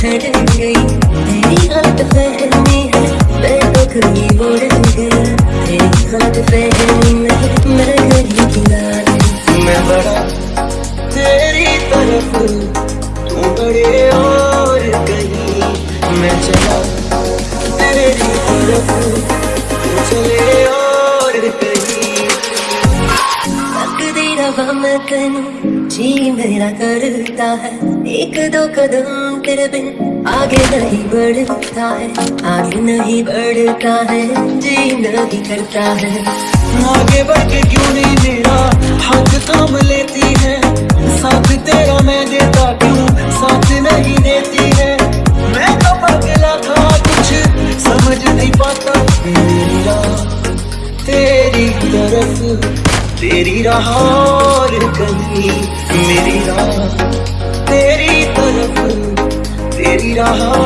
गई तेरी गलत फहमी है बोल गया तेरी गलत फहमी में मैं किनारे मैं बड़ा तेरी तरफ़ तू बड़े और कहीं मैं चला तेरी तरफ़ चले करूँ जी मेरा करता है। एक दो कदम तेरे बिन आगे नहीं बढ़ता है। आगे नहीं बढ़ता है जी नहीं करता है। आगे बढ़ के क्यों नहीं मेरा हाथ थाम लेती है? साथ तेरा मैं देता क्यों? साथ नहीं देती है। मैं तो पगला था, कुछ समझ नहीं पाता। मेरी, तेरी तरफ़ तेरी राह और कहीं मेरी राह तेरी तरफ़ तेरी राह।